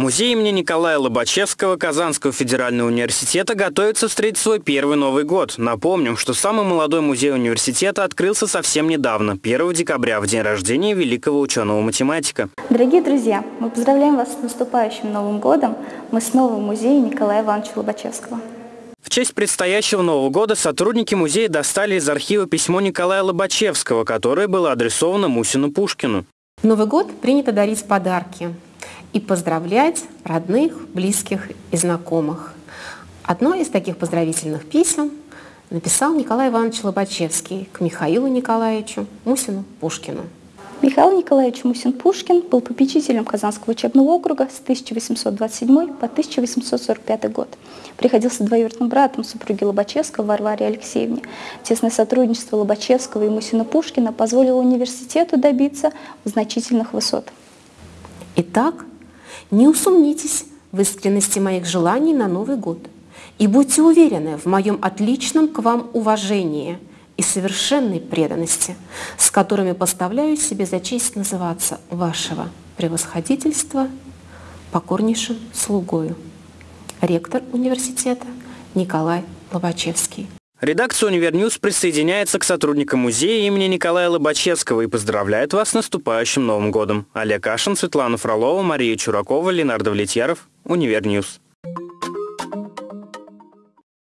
Музей имени Николая Лобачевского Казанского федерального университета готовится встретить свой первый Новый год. Напомним, что самый молодой музей университета открылся совсем недавно, 1 декабря, в день рождения великого ученого-математика. Дорогие друзья, мы поздравляем вас с наступающим Новым годом. Мы снова в музее Николая Ивановича Лобачевского. В честь предстоящего Нового года сотрудники музея достали из архива письмо Николая Лобачевского, которое было адресовано Мусину Пушкину. В Новый год принято дарить подарки и поздравлять родных, близких и знакомых. Одно из таких поздравительных писем написал Николай Иванович Лобачевский к Михаилу Николаевичу Мусину Пушкину. Михаил Николаевич Мусин-Пушкин был попечителем Казанского учебного округа с 1827 по 1845 год. Приходился двоюродным братом супруги Лобачевского Варваре Алексеевне. Тесное сотрудничество Лобачевского и Мусина-Пушкина позволило университету добиться значительных высот. Итак, не усомнитесь в искренности моих желаний на Новый год и будьте уверены в моем отличном к вам уважении и совершенной преданности, с которыми поставляю себе за честь называться вашего превосходительства покорнейшим слугою. Ректор университета Николай Лобачевский. Редакция «Univer News» присоединяется к сотрудникам музея имени Николая Лобачевского и поздравляет вас с наступающим Новым годом. Олег Кашин, Светлана Фролова, Мария Чуракова, Ленар Давлетьяров. Univer News.